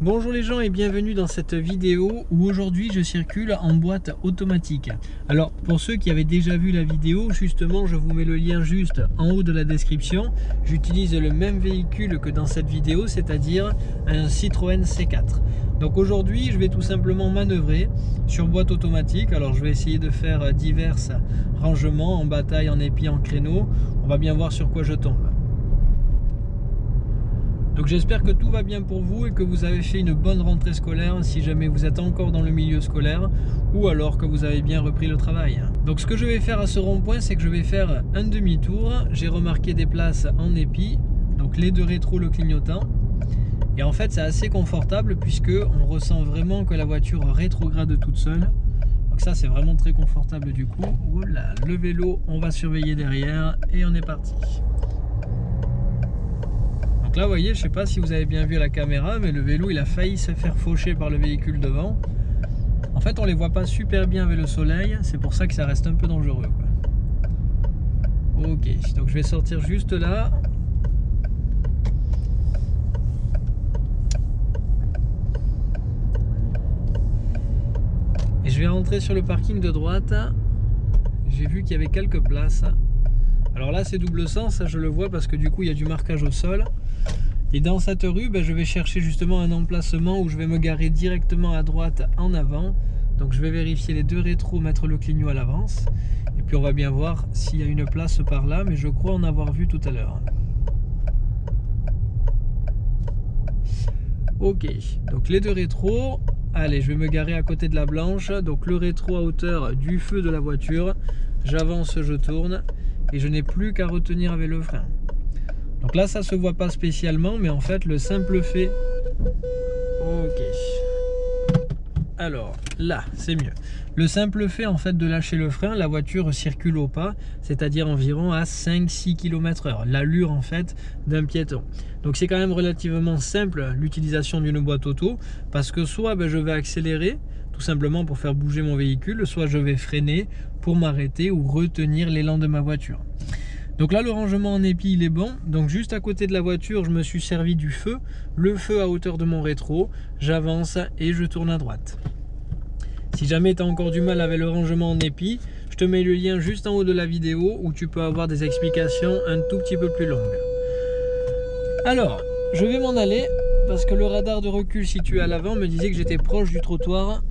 Bonjour les gens et bienvenue dans cette vidéo où aujourd'hui je circule en boîte automatique. Alors pour ceux qui avaient déjà vu la vidéo, justement je vous mets le lien juste en haut de la description. J'utilise le même véhicule que dans cette vidéo, c'est-à-dire un Citroën C4. Donc aujourd'hui je vais tout simplement manœuvrer sur boîte automatique. Alors je vais essayer de faire divers rangements en bataille, en épi, en créneau. On va bien voir sur quoi je tombe. Donc j'espère que tout va bien pour vous et que vous avez fait une bonne rentrée scolaire si jamais vous êtes encore dans le milieu scolaire ou alors que vous avez bien repris le travail. Donc ce que je vais faire à ce rond-point, c'est que je vais faire un demi-tour. J'ai remarqué des places en épi, donc les deux rétro le clignotant. Et en fait c'est assez confortable puisque on ressent vraiment que la voiture rétrograde toute seule. Donc ça c'est vraiment très confortable du coup. Voilà, le vélo on va surveiller derrière et on est parti. Donc là, vous voyez, je sais pas si vous avez bien vu à la caméra, mais le vélo, il a failli se faire faucher par le véhicule devant. En fait, on les voit pas super bien avec le soleil, c'est pour ça que ça reste un peu dangereux. Ok, donc je vais sortir juste là. Et je vais rentrer sur le parking de droite. J'ai vu qu'il y avait quelques places. Alors là, c'est double sens, je le vois parce que du coup, il y a du marquage au sol. Et dans cette rue, ben, je vais chercher justement un emplacement où je vais me garer directement à droite en avant. Donc je vais vérifier les deux rétros, mettre le clignot à l'avance. Et puis on va bien voir s'il y a une place par là, mais je crois en avoir vu tout à l'heure. Ok, donc les deux rétros. Allez, je vais me garer à côté de la blanche. Donc le rétro à hauteur du feu de la voiture. J'avance, je tourne. Et je n'ai plus qu'à retenir avec le frein. Donc là, ça se voit pas spécialement, mais en fait, le simple fait... Ok. Alors, là, c'est mieux. Le simple fait, en fait, de lâcher le frein, la voiture circule au pas, c'est-à-dire environ à 5-6 km heure. L'allure, en fait, d'un piéton. Donc c'est quand même relativement simple, l'utilisation d'une boîte auto, parce que soit ben, je vais accélérer, tout simplement pour faire bouger mon véhicule, soit je vais freiner pour m'arrêter ou retenir l'élan de ma voiture. Donc là, le rangement en épi, il est bon. Donc juste à côté de la voiture, je me suis servi du feu. Le feu à hauteur de mon rétro. J'avance et je tourne à droite. Si jamais tu as encore du mal avec le rangement en épi, je te mets le lien juste en haut de la vidéo où tu peux avoir des explications un tout petit peu plus longues. Alors, je vais m'en aller parce que le radar de recul situé à l'avant me disait que j'étais proche du trottoir.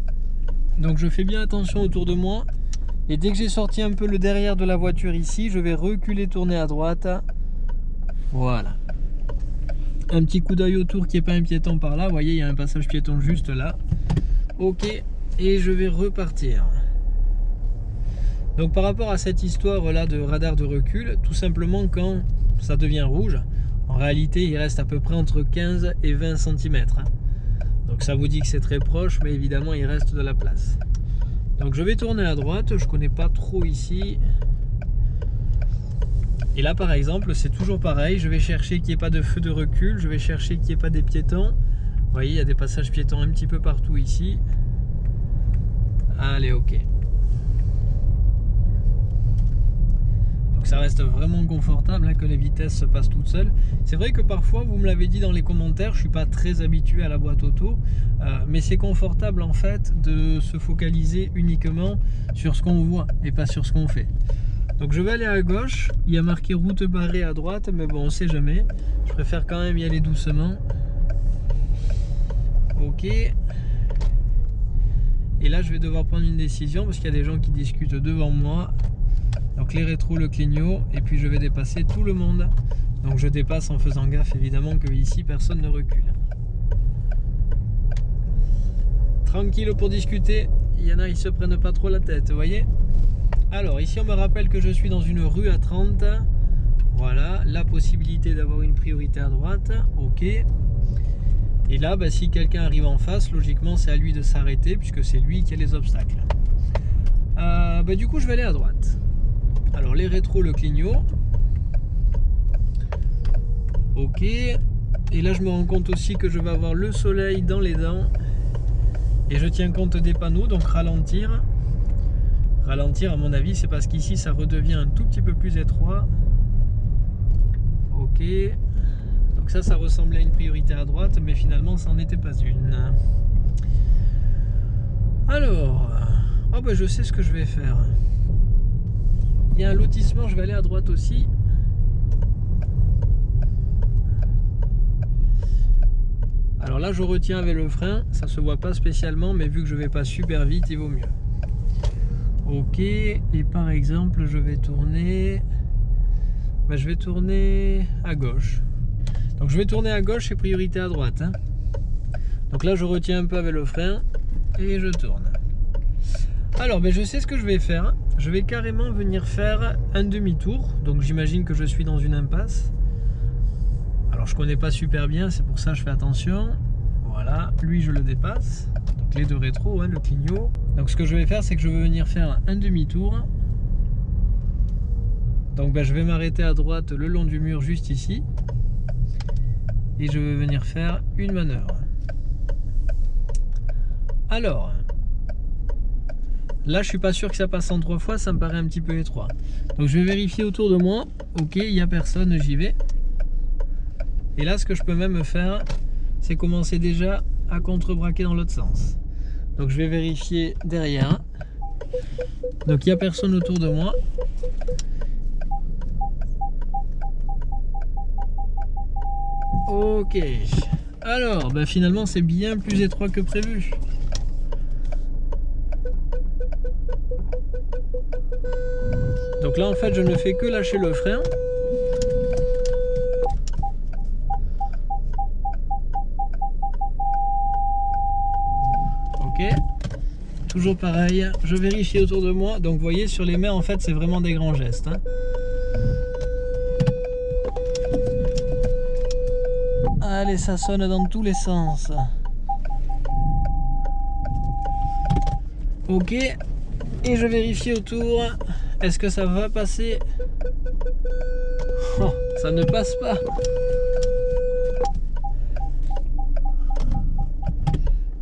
Donc je fais bien attention autour de moi et dès que j'ai sorti un peu le derrière de la voiture ici, je vais reculer, tourner à droite. Voilà. Un petit coup d'œil autour qui n'est pas un piéton par là. Vous voyez, il y a un passage piéton juste là. Ok, et je vais repartir. Donc par rapport à cette histoire là de radar de recul, tout simplement quand ça devient rouge, en réalité il reste à peu près entre 15 et 20 cm. Donc ça vous dit que c'est très proche, mais évidemment il reste de la place. Donc je vais tourner à droite, je connais pas trop ici. Et là par exemple, c'est toujours pareil, je vais chercher qu'il n'y ait pas de feu de recul, je vais chercher qu'il n'y ait pas des piétons. Vous voyez, il y a des passages piétons un petit peu partout ici. Allez, ok. Ça reste vraiment confortable hein, que les vitesses se passent toutes seules. C'est vrai que parfois, vous me l'avez dit dans les commentaires, je suis pas très habitué à la boîte auto, euh, mais c'est confortable en fait de se focaliser uniquement sur ce qu'on voit et pas sur ce qu'on fait. Donc je vais aller à gauche, il y a marqué route barrée à droite, mais bon on sait jamais. Je préfère quand même y aller doucement. Ok. Et là je vais devoir prendre une décision parce qu'il y a des gens qui discutent devant moi. Donc les rétros, le clignot, et puis je vais dépasser tout le monde. Donc je dépasse en faisant gaffe évidemment que ici personne ne recule. Tranquille pour discuter, il y en a ils se prennent pas trop la tête, vous voyez Alors ici on me rappelle que je suis dans une rue à 30. Voilà, la possibilité d'avoir une priorité à droite, ok. Et là, bah, si quelqu'un arrive en face, logiquement c'est à lui de s'arrêter puisque c'est lui qui a les obstacles. Euh, bah, du coup je vais aller à droite. Alors les rétros, le clignot. Ok. Et là je me rends compte aussi que je vais avoir le soleil dans les dents. Et je tiens compte des panneaux, donc ralentir. Ralentir à mon avis c'est parce qu'ici ça redevient un tout petit peu plus étroit. Ok. Donc ça, ça ressemblait à une priorité à droite, mais finalement, ça n'en était pas une. Alors, oh ben, je sais ce que je vais faire. Il y a un lotissement, je vais aller à droite aussi. Alors là, je retiens avec le frein, ça se voit pas spécialement, mais vu que je vais pas super vite, il vaut mieux. Ok, et par exemple, je vais tourner... Ben, je vais tourner à gauche. Donc je vais tourner à gauche et priorité à droite. Hein. Donc là, je retiens un peu avec le frein et je tourne. Alors, ben, je sais ce que je vais faire. Je vais carrément venir faire un demi-tour. Donc j'imagine que je suis dans une impasse. Alors je connais pas super bien, c'est pour ça je fais attention. Voilà, lui je le dépasse. Donc les deux rétros, hein, le clignot. Donc ce que je vais faire, c'est que je vais venir faire un demi-tour. Donc ben, je vais m'arrêter à droite le long du mur juste ici. Et je vais venir faire une manœuvre. Alors, là je suis pas sûr que ça passe en trois fois, ça me paraît un petit peu étroit. Donc je vais vérifier autour de moi. Ok, il n'y a personne, j'y vais. Et là, ce que je peux même faire, c'est commencer déjà à contrebraquer dans l'autre sens. Donc je vais vérifier derrière. Donc il n'y a personne autour de moi. Ok. Alors, bah finalement c'est bien plus étroit que prévu. Donc là en fait je ne fais que lâcher le frein. toujours pareil, je vérifie autour de moi. Donc vous voyez sur les mains en fait c'est vraiment des grands gestes. Hein. Allez ça sonne dans tous les sens. Ok, et je vérifie autour. Est-ce que ça va passer oh, Ça ne passe pas.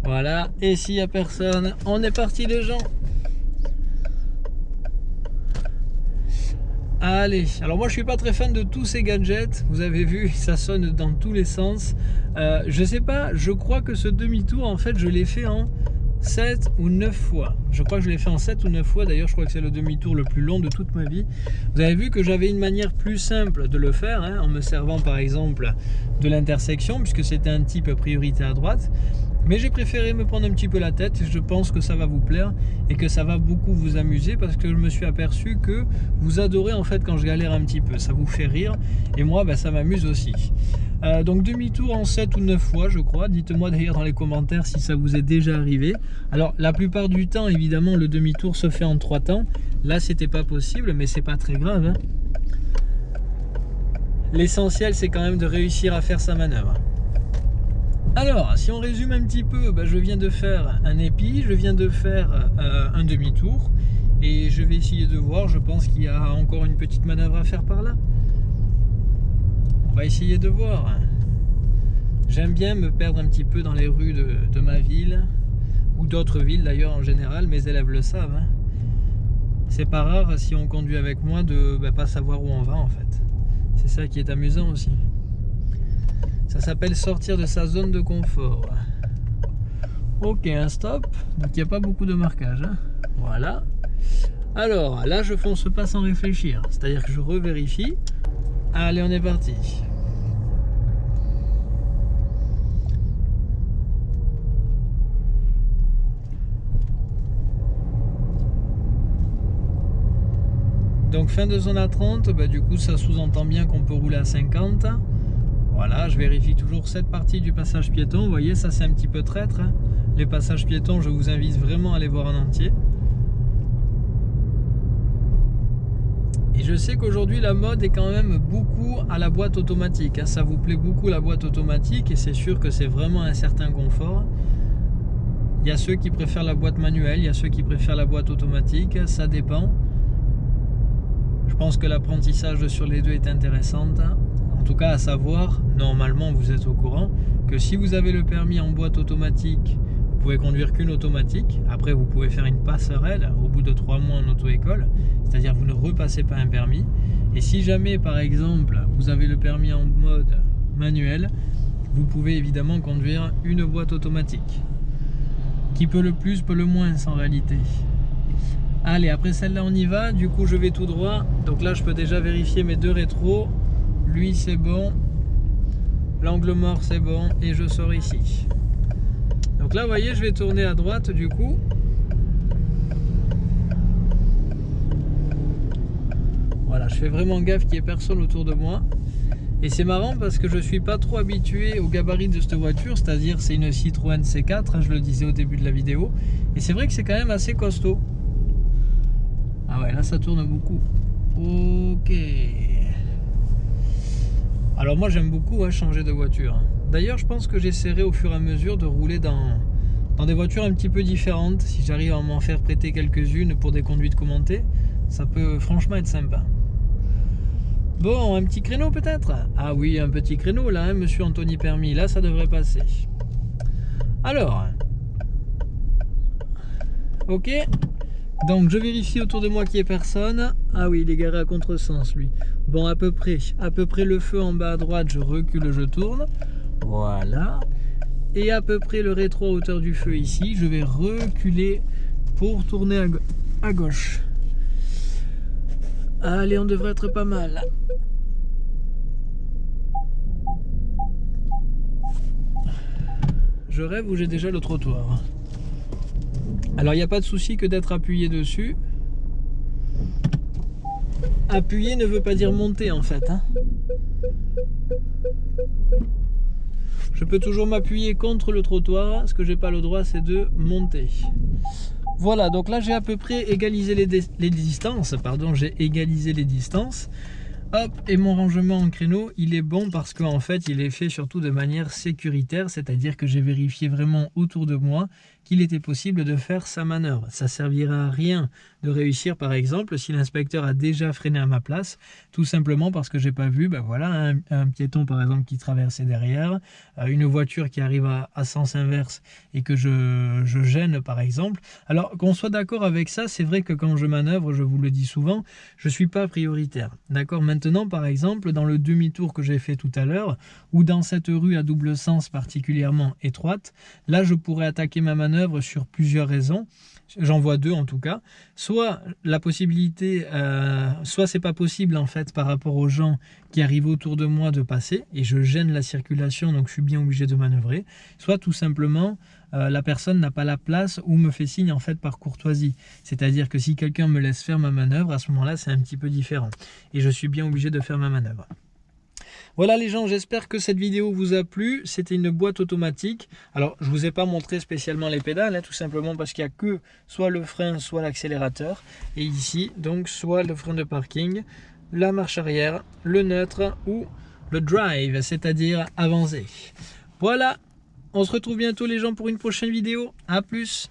Voilà, et s'il n'y a personne, on est parti les gens. Allez, alors moi je suis pas très fan de tous ces gadgets, vous avez vu, ça sonne dans tous les sens. Euh, je sais pas, je crois que ce demi-tour en fait je l'ai fait en 7 ou 9 fois. Je crois que je l'ai fait en 7 ou 9 fois, d'ailleurs je crois que c'est le demi-tour le plus long de toute ma vie. Vous avez vu que j'avais une manière plus simple de le faire, hein, en me servant par exemple de l'intersection, puisque c'était un type priorité à droite. Mais j'ai préféré me prendre un petit peu la tête je pense que ça va vous plaire et que ça va beaucoup vous amuser parce que je me suis aperçu que vous adorez en fait quand je galère un petit peu. Ça vous fait rire et moi ben, ça m'amuse aussi. Euh, donc demi-tour en 7 ou 9 fois je crois. Dites-moi d'ailleurs dans les commentaires si ça vous est déjà arrivé. Alors la plupart du temps évidemment le demi-tour se fait en 3 temps. Là c'était pas possible mais c'est pas très grave. Hein. L'essentiel c'est quand même de réussir à faire sa manœuvre. Alors, si on résume un petit peu, bah, je viens de faire un épi, je viens de faire euh, un demi-tour et je vais essayer de voir, je pense qu'il y a encore une petite manœuvre à faire par là. On va essayer de voir. J'aime bien me perdre un petit peu dans les rues de, ma ville ou d'autres villes d'ailleurs en général, mes élèves le savent. Hein. C'est pas rare si on conduit avec moi de bah, pas savoir où on va en fait. C'est ça qui est amusant aussi. Ça s'appelle sortir de sa zone de confort. Ok, un stop. Donc il n'y a pas beaucoup de marquage. Hein. Voilà. Alors, là, je fonce pas sans réfléchir. C'est-à-dire que je revérifie. Allez, on est parti. Donc fin de zone à 30, bah, du coup ça sous-entend bien qu'on peut rouler à 50. Voilà, je vérifie toujours cette partie du passage piéton. Vous voyez, ça c'est un petit peu traître. Hein. Les passages piétons, je vous invite vraiment à les voir en entier. Et je sais qu'aujourd'hui la mode est quand même beaucoup à la boîte automatique. Hein. Ça vous plaît beaucoup la boîte automatique et c'est sûr que c'est vraiment un certain confort. Il y a ceux qui préfèrent la boîte manuelle, il y a ceux qui préfèrent la boîte automatique, ça dépend. Je pense que l'apprentissage sur les deux est intéressant. En tout cas, à savoir, normalement, vous êtes au courant que si vous avez le permis en boîte automatique, vous pouvez conduire qu'une automatique. Après, vous pouvez faire une passerelle au bout de trois mois en auto-école, c'est-à-dire vous ne repassez pas un permis. Et si jamais, par exemple, vous avez le permis en mode manuel, vous pouvez évidemment conduire une boîte automatique. Qui peut le plus, peut le moins en réalité. Allez, après celle-là, on y va. Du coup, je vais tout droit. Donc là, je peux déjà vérifier mes deux rétros. Lui, c'est bon. L'angle mort, c'est bon. Et je sors ici. Donc là, vous voyez, je vais tourner à droite du coup. Voilà, je fais vraiment gaffe qu'il n'y ait personne autour de moi. Et c'est marrant parce que je suis pas trop habitué au gabarit de cette voiture, c'est-à-dire c'est une Citroën C4, hein, je le disais au début de la vidéo. Et c'est vrai que c'est quand même assez costaud. Ah ouais, là ça tourne beaucoup. Ok. Alors moi j'aime beaucoup changer de voiture. D'ailleurs je pense que j'essaierai au fur et à mesure de rouler dans, dans des voitures un petit peu différentes. Si j'arrive à m'en faire prêter quelques-unes pour des conduites commentées, ça peut franchement être sympa. Bon, un petit créneau peut-être? Ah oui, un petit créneau là, hein, monsieur Anthony Permis. Là, ça devrait passer. Alors. Ok. Donc, je vérifie autour de moi qu'il n'y ait personne. Ah oui, il est garé à contresens, lui. Bon, à peu près. À peu près le feu en bas à droite, je recule, je tourne. Voilà. Et à peu près le rétro à hauteur du feu ici, je vais reculer pour tourner à, à gauche. Allez, on devrait être pas mal. Je rêve où j'ai déjà le trottoir? Alors, il n'y a pas de souci que d'être appuyé dessus. Appuyer ne veut pas dire monter en fait. Hein. Je peux toujours m'appuyer contre le trottoir. Ce que j'ai pas le droit, c'est de monter. Voilà, donc là j'ai à peu près égalisé les, les distances. Pardon, j'ai égalisé les distances. Hop, et mon rangement en créneau, il est bon parce qu'en fait, il est fait surtout de manière sécuritaire, c'est-à-dire que j'ai vérifié vraiment autour de moi qu'il était possible de faire sa manœuvre. Ça servira à rien de réussir, par exemple, si l'inspecteur a déjà freiné à ma place, tout simplement parce que j'ai pas vu, ben voilà, un, piéton par exemple qui traversait derrière, euh, une voiture qui arrive à, sens inverse et que je, je gêne par exemple. Alors qu'on soit d'accord avec ça, c'est vrai que quand je manœuvre, je vous le dis souvent, je suis pas prioritaire. D'accord? Maintenant, par exemple, dans le demi-tour que j'ai fait tout à l'heure, ou dans cette rue à double sens particulièrement étroite, là je pourrais attaquer ma manœuvre sur plusieurs raisons. J'en vois deux en tout cas. Soit la possibilité, euh, soit c'est pas possible en fait par rapport aux gens qui arrivent autour de moi de passer et je gêne la circulation donc je suis bien obligé de manœuvrer. Soit tout simplement euh, la personne n'a pas la place ou me fait signe en fait par courtoisie. C'est-à-dire que si quelqu'un me laisse faire ma manœuvre, à ce moment-là c'est un petit peu différent et je suis bien obligé de faire ma manœuvre. Voilà les gens, j'espère que cette vidéo vous a plu. C'était une boîte automatique. Alors, je ne vous ai pas montré spécialement les pédales, hein, tout simplement parce qu'il n'y a que soit le frein, soit l'accélérateur. Et ici, donc, soit le frein de parking, la marche arrière, le neutre ou le drive, c'est-à-dire avancer. Voilà, on se retrouve bientôt les gens pour une prochaine vidéo. A plus